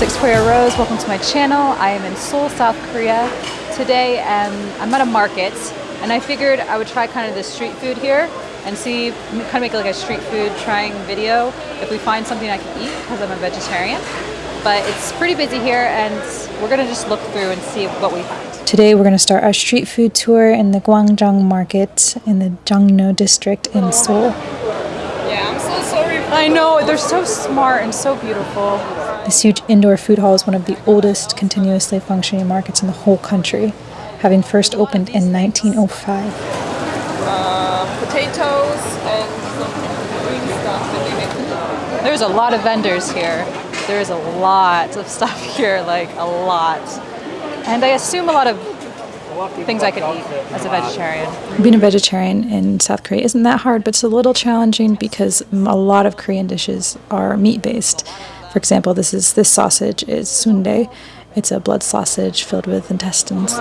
Victoria Rose. Welcome to my channel. I am in Seoul, South Korea today and I'm at a market and I figured I would try kind of the street food here and see, kind of make like a street food trying video if we find something I can eat because I'm a vegetarian. But it's pretty busy here and we're gonna just look through and see what we find. Today we're gonna start our street food tour in the Gwangjang Market in the Jongno district in Seoul. Yeah, I'm so sorry. I know, they're so smart and so beautiful. This huge indoor food hall is one of the oldest continuously functioning markets in the whole country, having first opened in 1905. Uh, potatoes and some green stuff that they make. There's a lot of vendors here. There's a lot of stuff here, like a lot. And I assume a lot of things I could eat as a vegetarian. Being a vegetarian in South Korea isn't that hard, but it's a little challenging because a lot of Korean dishes are meat based. For example, this is this sausage is sundae. It's a blood sausage filled with intestines.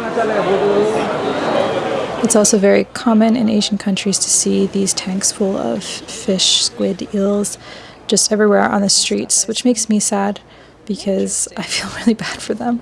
It's also very common in Asian countries to see these tanks full of fish, squid, eels, just everywhere on the streets, which makes me sad because I feel really bad for them.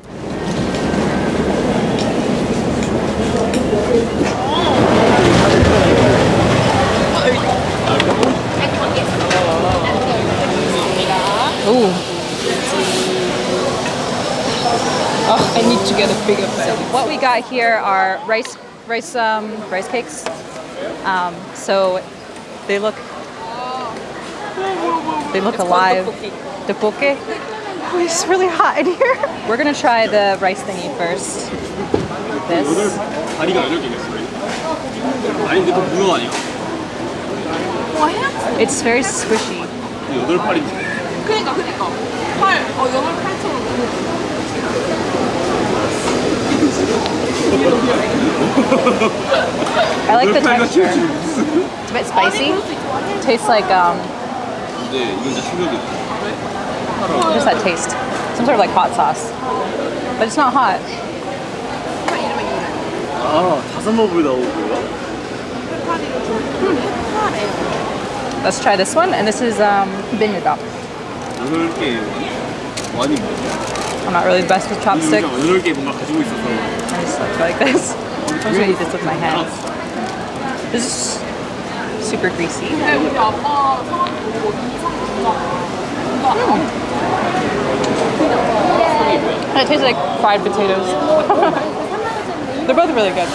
Oh, I need to get a bigger bag. So what we got here are rice, rice, um, rice cakes. Um, so they look, they look it's alive. The poke. Oh, it's really hot in here. We're gonna try the rice thingy first. This. What? It's very squishy. 이거 여덟 팔인데. 그니까 그니까. 팔, 어 여덟 팔처럼. I like the 여덟 팔 같이 texture. It's a bit spicy. Tastes like um, 근데 이건 진짜 충격이다. just that taste. Some sort of like hot sauce. But it's not hot. 아 다섯 먹을 나오고요. Let's try this one. And this is um, binyagap. I'm not really the best with chopsticks. I just like this. I'm gonna eat this with my hands. This is super greasy. Mm. It tastes like fried potatoes. They're both really good.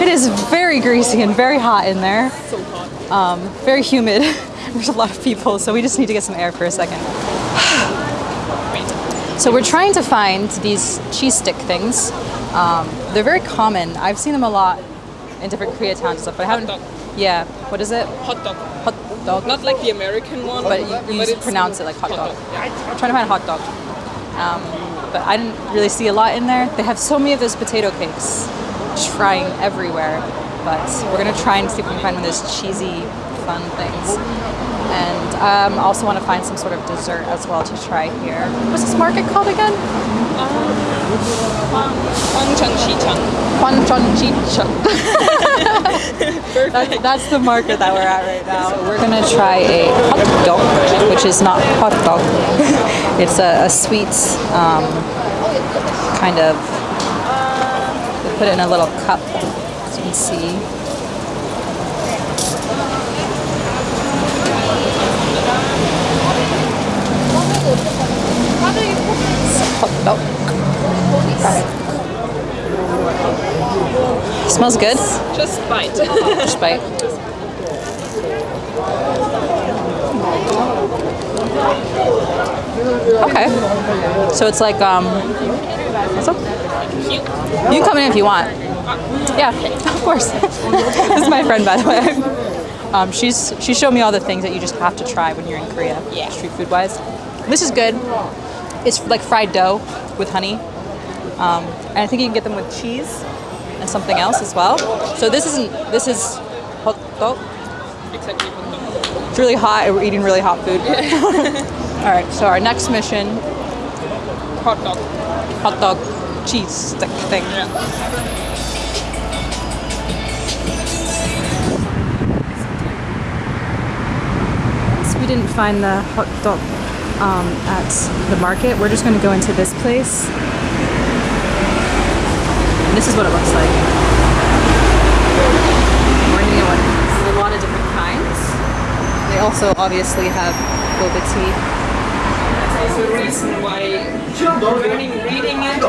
It is very greasy and very hot in there. So hot. Um, very humid. There's a lot of people, so we just need to get some air for a second. So we're trying to find these cheese stick things. Um, they're very common. I've seen them a lot in different Koreatowns and stuff, but I haven't. dog. Yeah. What is it? Hot dog. Hot dog. Not like the American one. But you, just pronounce it like hot dog. Yeah. I'm trying to find hot dog. Um, but I didn't really see a lot in there. They have so many of those potato cakes, just frying everywhere. But we're gonna try and see if we can find one of those cheesy, fun things. And um, I also want to find some sort of dessert as well to try here. What's this market called again? Gwangjang Sijang. Gwangjang that, that's the market that we're at right now. So we're going to try a hot dog, which is not hot dog. it's a, a sweet um, kind of, put it in a little cup, as you can see. Dog. Smells good. Just bite. Just bite. Okay. So it's like um. What's up? You can come in if you want. Yeah, of course. this is my friend, by the way. Um, she's she showed me all the things that you just have to try when you're in Korea, Yeah. street food wise. This is good. It's like fried dough with honey, um, and I think you can get them with cheese and something else as well. So this isn't. This is hot dog. exactly hot dog. It's really hot, and we're eating really hot food. all right. So our next mission: Hot dog. hot dog cheese stick thing. We didn't find the hot dog um, at the market. We're just going to go into this place. And this is what it looks like. We're gonna get one. There's a lot of different kinds. They also obviously have boba tea. That's also a reason why learning reading it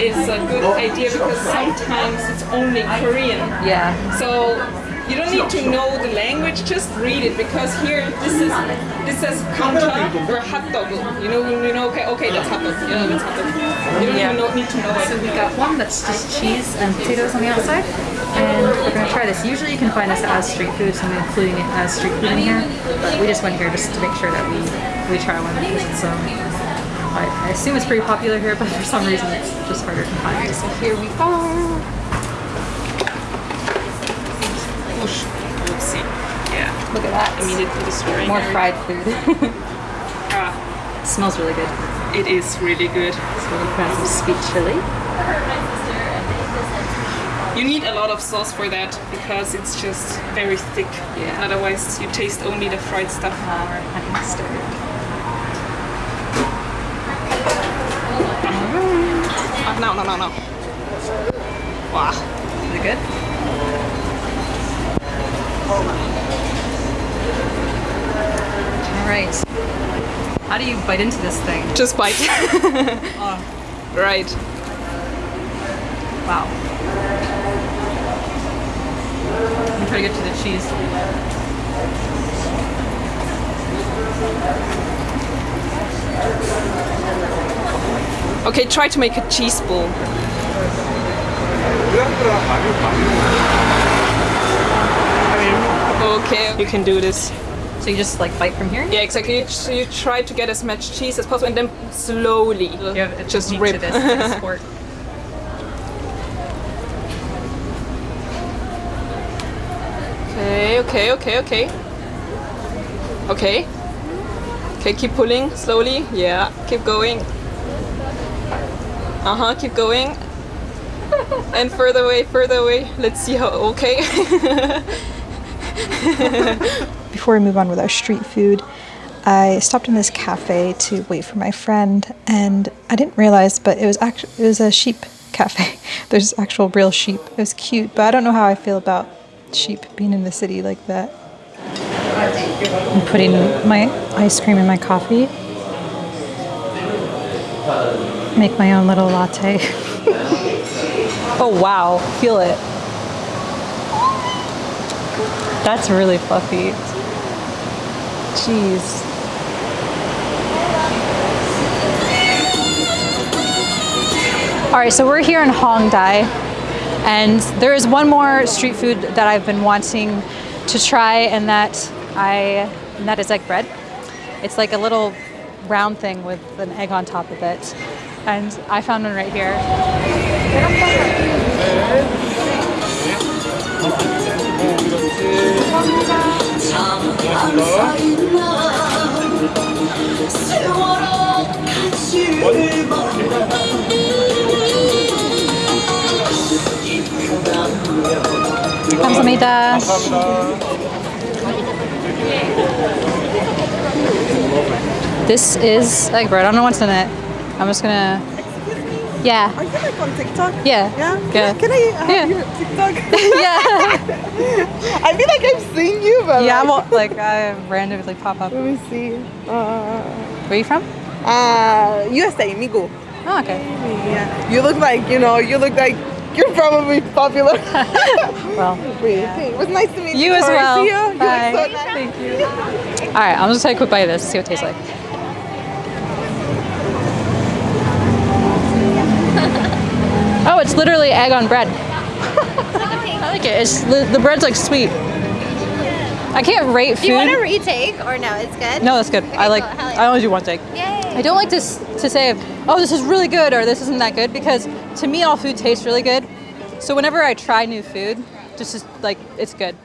is a good idea because sometimes it's only Korean. Yeah. So you don't need to know the language, just read it because here this is this says kanta or hot dog. You know, you know, okay, okay, that's hot dog. You know, that's. You don't Yeah. even know, need to know So we got one that's just cheese and potatoes on the outside. And we're gonna try this. Usually you can find this as street food, so I'm including it as street food in here. But we just went here just to make sure that we, we try one because it's um I, I assume it's pretty popular here, but for some reason it's just harder to find. So here we are. Whoosh. Oopsie. Yeah. Look at that. Immediately destroying More fried food. Ah, it smells really good. it is really good. So we're gonna some sweet chili. You need a lot of sauce for that because it's just very thick. Yeah. Otherwise, you taste only the fried stuff. Uh, we're honey mustard. Ah, no, no, no, no. Wow. Is it good? All right. How do you bite into this thing? Just bite. Oh. Right. Wow. I'm trying to get to the cheese. Okay, try to make a cheese ball. Okay, you can do this. So you just like bite from here? Yeah, exactly. You, so you try to get as much cheese as possible and then slowly You have just rip. this, this sport. Okay, okay, okay, okay. Okay. Okay, keep pulling slowly. Yeah, keep going. Uh huh, keep going. and further away, further away. Let's see how. Okay. Before we move on with our street food, I stopped in this cafe to wait for my friend, and I didn't realize, but it was actually it was a sheep cafe. There's actual real sheep. It was cute, but I don't know how I feel about sheep being in the city like that. I'm putting my ice cream in my coffee. Make my own little latte. Oh wow, feel it. That's really fluffy. Jeez. All right, so we're here in Hongdae, and there is one more street food that I've been wanting to try, and that I and that is egg bread. It's like a little round thing with an egg on top of it, and I found one right here. 감사합니다. This is egg bread. I don't know what's in it. I'm just gonna. yeah. Are you like on TikTok? Yeah. Yeah? Yeah. Can I have Yeah. your TikTok? yeah. I feel like I've seen you, but Yeah. I'm like, all, like I randomly pop up. let me see. Uh, Where are you from? uh, USA, Migo. Oh, okay. Yeah. You look like, you know, you look like you're probably popular. Well, hey, it was nice to meet you. you as well. See you. You Bye. look so nice. Thank you. All right. I'm just gonna take a quick bite of this. See what it tastes like. Oh, it's literally egg on bread. I like it. It's the, the bread's like sweet. I can't rate food. Do you want to retake or no? It's good. No, that's good. I like. cool. I only do one take. Yay. I don't like to to say, oh, this is really good or this isn't that good because to me all food tastes really good. So whenever I try new food, just is like it's good.